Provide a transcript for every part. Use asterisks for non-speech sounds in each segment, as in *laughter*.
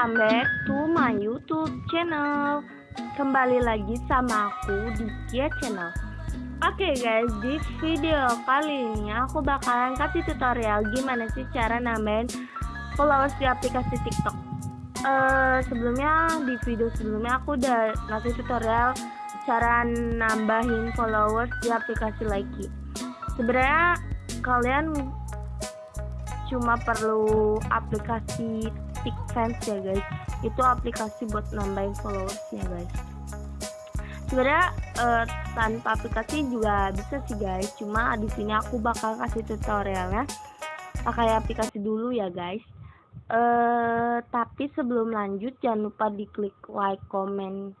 welcome back to my YouTube channel. Kembali lagi sama aku di Kia Channel. Oke okay guys, di video kali ini aku bakalan kasih tutorial gimana sih cara nambahin followers di aplikasi TikTok. Uh, sebelumnya di video sebelumnya aku udah ngasih tutorial cara nambahin followers di aplikasi Likee. Sebenarnya kalian cuma perlu aplikasi TikFans ya guys. Itu aplikasi buat nambahin followers ya guys. Sebenarnya uh, tanpa aplikasi juga bisa sih guys. Cuma di sini aku bakal kasih tutorialnya. Pakai aplikasi dulu ya guys. Uh, tapi sebelum lanjut jangan lupa diklik like comment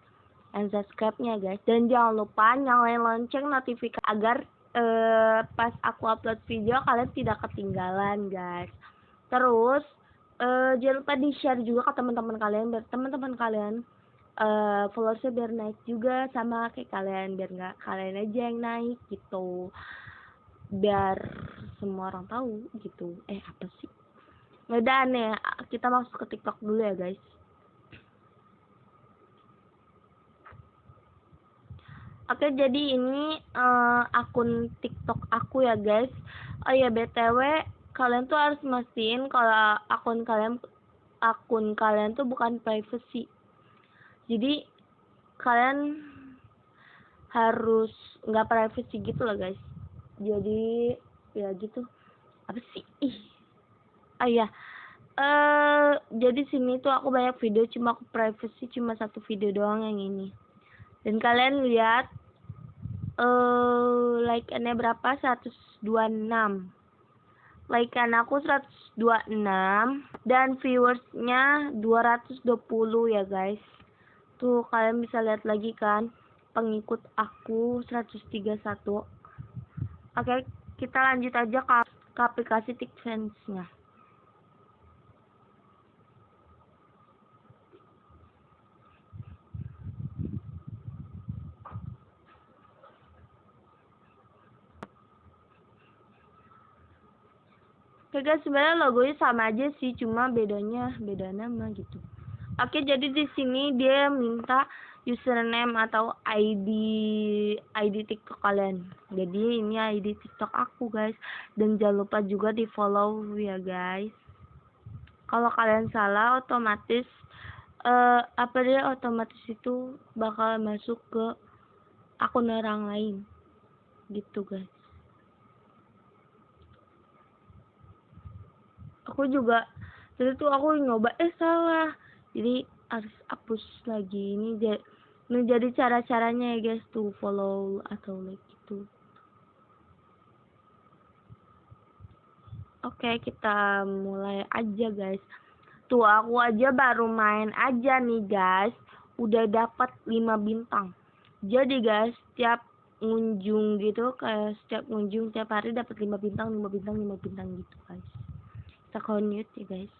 and subscribe nya guys. Dan jangan lupa nyalain lonceng notifikasi agar uh, pas aku upload video kalian tidak ketinggalan guys. Terus uh, jangan lupa di share juga ke teman-teman kalian biar teman-teman kalian uh, followersnya biar naik juga sama kayak kalian biar nggak kalian aja yang naik gitu. Biar semua orang tahu gitu. Eh apa sih? Nggak aneh kita masuk ke tiktok dulu ya guys. Oke, jadi ini uh, akun TikTok aku ya, guys. Oh ya, BTW, kalian tuh harus mastiin kalau akun kalian akun kalian tuh bukan privacy. Jadi kalian harus nggak privacy gitu loh, guys. Jadi ya gitu. Apa sih? Ih. Oh iya. Eh, uh, jadi sini tuh aku banyak video cuma aku privacy cuma satu video doang yang ini. Dan kalian lihat uh, like-nya berapa 126 like-an aku 126 dan viewersnya 220 ya guys. Tuh kalian bisa lihat lagi kan pengikut aku 131 oke kita lanjut aja ke, ke aplikasi TikTok nya Guys, sebenarnya logonya sama aja sih, cuma bedanya beda nama gitu. Oke, jadi di sini dia minta username atau ID ID TikTok kalian. Jadi ini ID TikTok aku guys. Dan jangan lupa juga di follow ya guys. Kalau kalian salah otomatis uh, apa dia otomatis itu bakal masuk ke akun orang lain. Gitu guys. Aku juga jadi tuh aku nyoba eh salah. Jadi harus hapus lagi ini jadi ini cara caranya ya guys tuh follow atau like gitu. Oke kita mulai aja guys. Tuh aku aja baru main aja nih guys. Udah dapat 5 bintang. Jadi guys setiap ngunjung gitu kayak setiap ngunjung tiap hari dapat 5 bintang 5 bintang 5 bintang gitu guys kita connect ya guys.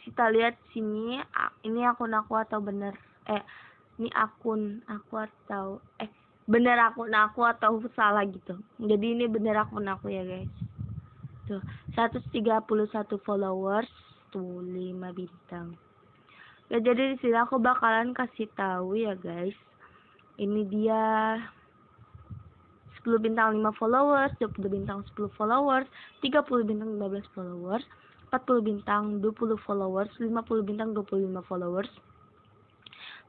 Kita lihat sini ini akun aku atau bener? Eh ini akun aku atau eh bener akun aku atau salah gitu. Jadi ini bener akun aku ya guys. Tuh 131 followers tuh 5 bintang. Ya jadi di sini aku bakalan kasih tahu ya guys. Ini dia 10 bintang 5 followers 20 bintang 10 followers 30 bintang 15 followers 40 bintang 20 followers 50 bintang 25 followers.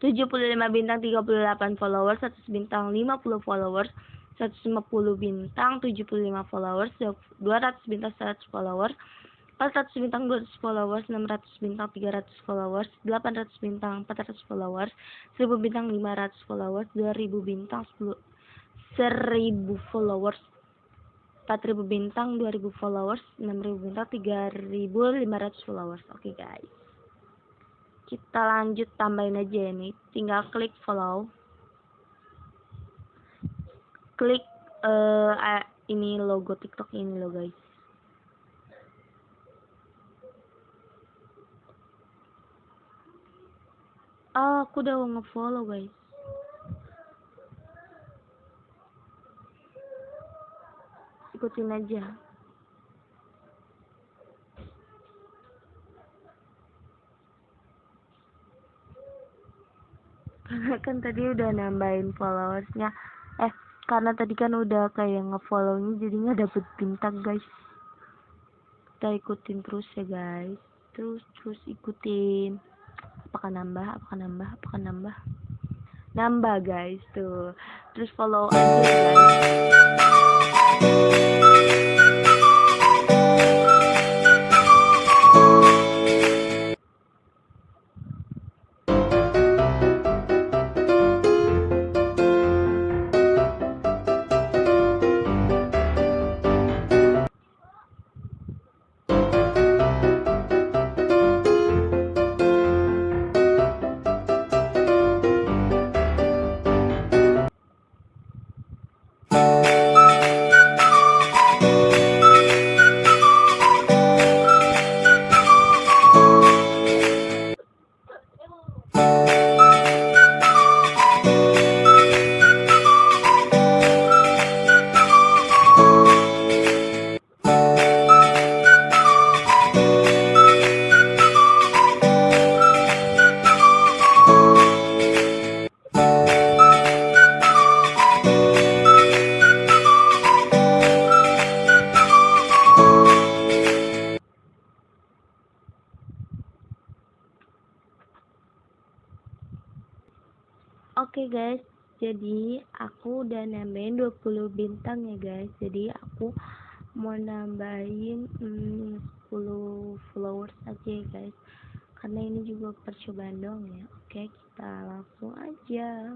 75 bintang 38 followers 100 bintang 50 followers 150 bintang 75 followers 200 bintang 100 followers 400 bintang 200 followers 600 bintang 300 followers 800 bintang 400 followers 1000 bintang 500 followers 2000 bintang 10 1000 followers 4000 bintang 2000 followers 6000 bintang 3500 followers. Oke okay, guys. Kita lanjut tambahin aja ini tinggal klik follow. Klik uh, ini logo tiktok ini loh guys. Oh aku udah nge-follow guys ikutin aja. Karena kan tadi udah nambahin followersnya. Eh karena tadi kan udah kayak ngefollownya jadinya dapet bintang guys. Kita ikutin terus ya guys. Terus terus ikutin. Apakah nambah apakah nambah apakah nambah? Nambah guys tuh. Terus follow aja guys Guys, jadi aku udah nambahin 20 bintang ya guys. Jadi aku mau nambahin hmm, 10 followers aja ya guys. Karena ini juga percobaan dong ya. Oke, kita langsung aja.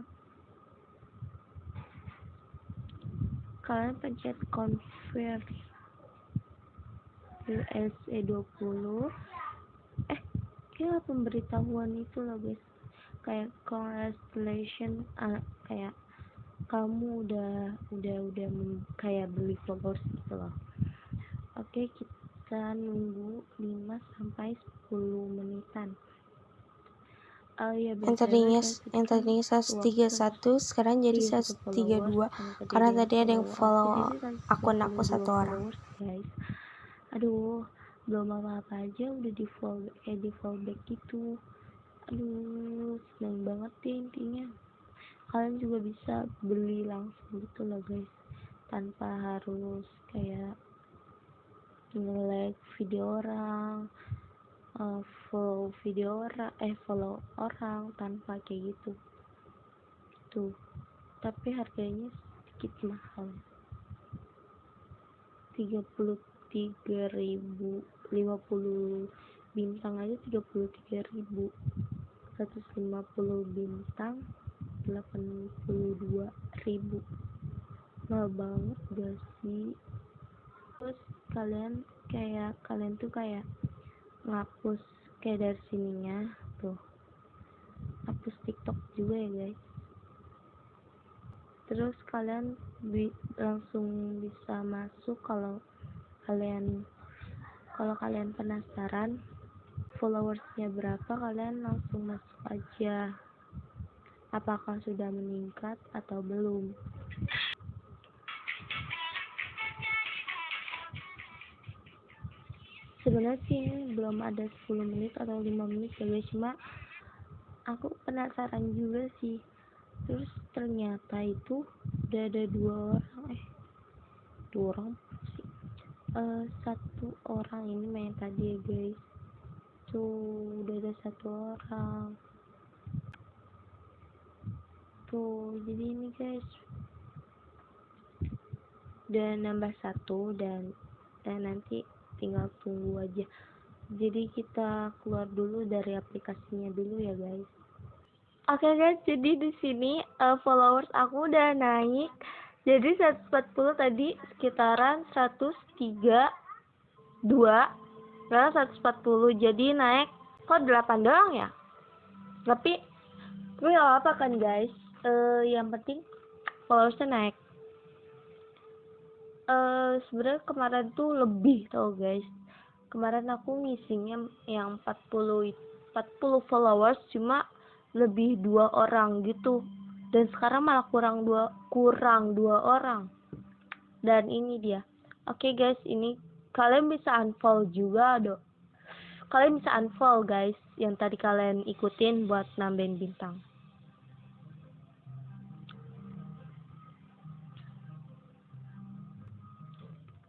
Kalian pencet convert USA 20. Eh, kira pemberitahuan itu loh guys kayak congratulations uh, kayak kamu udah udah udah kayak beli followers gitu loh. Oke okay, kita nunggu 5 sampai 10 menitan. Oh iya, yang tadinya yang tadinya 131 sekarang jadi 132 karena tadi ada yang follow akun aku satu orang. guys. Aduh belum apa-apa aja udah di follow eh di follow back gitu aduh seneng banget deh intinya. Kalian juga bisa beli langsung gitu loh guys. Tanpa harus kayak nge-like video orang uh, follow video orang eh follow orang tanpa kayak gitu. Tuh tapi harganya sedikit mahal. 33.000 50 bintang aja 33.000 150 bintang 82 ribu. Mahal banget gak sih? Terus kalian kayak kalian tuh kayak ngapus kayak dari sininya tuh. Hapus tiktok juga ya guys. Terus kalian bi langsung bisa masuk kalau kalian kalau kalian penasaran followersnya berapa kalian langsung masuk aja. Apakah sudah meningkat atau belum? Sebenarnya sih ini belum ada 10 menit atau 5 menit ya guys cuma aku penasaran juga sih. Terus ternyata itu udah ada dua orang eh dua orang sih? Uh, satu orang ini main tadi ya guys tuh udah ada satu orang. Tuh jadi ini guys. Udah nambah satu dan dan nanti tinggal tunggu aja. Jadi kita keluar dulu dari aplikasinya dulu ya guys. Oke okay guys jadi di sini uh, followers aku udah naik. Jadi 140 tadi sekitaran 103 2 sekarang 140 jadi naik. Kok 8 doang ya? Tapi tapi gak apa kan guys. Uh, yang penting followersnya naik. Uh, sebenarnya kemarin tuh lebih tau guys. Kemarin aku ngisinya yang 40 40 followers cuma lebih dua orang gitu. Dan sekarang malah kurang dua kurang dua orang. Dan ini dia. Oke okay guys ini kalian bisa unfollow juga do, kalian bisa unfollow guys yang tadi kalian ikutin buat nambahin bintang.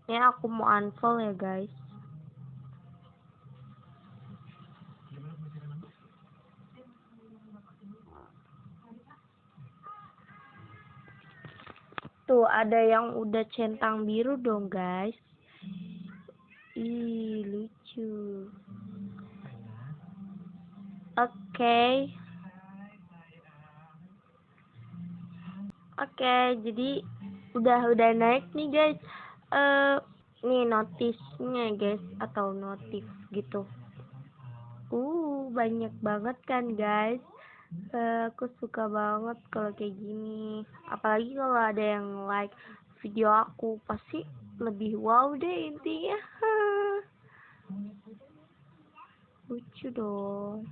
Ini aku mau unfollow ya guys. Tuh ada yang udah centang biru dong guys ih lucu. Oke. Okay. oke okay, jadi udah udah naik nih guys. Eh uh, nih notisnya guys atau notif gitu. Uh banyak banget kan guys. Uh, aku suka banget kalau kayak gini. Apalagi kalau ada yang like video aku pasti lebih wow deh intinya. *laughs* Lucu dong.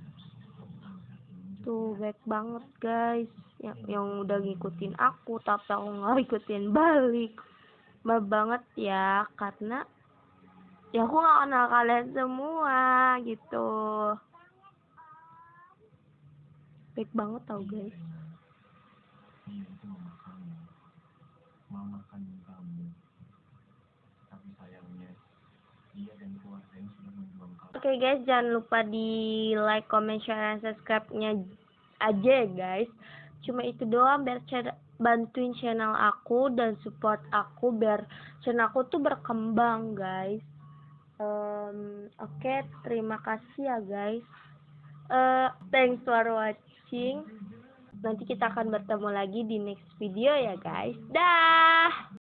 Tuh baik banget guys. Yang yang udah ngikutin aku tapi aku nggak ngikutin balik. Maaf banget ya karena ya aku nggak kenal kalian semua gitu. Baik banget tau guys Oke okay guys, jangan lupa di like, comment, share, dan subscribe-nya aja ya guys. Cuma itu doang biar bantuin channel aku dan support aku biar channel aku tuh berkembang guys. Um, Oke, okay, terima kasih ya guys. Uh, thanks for watching. Nanti kita akan bertemu lagi di next video ya guys. Dah.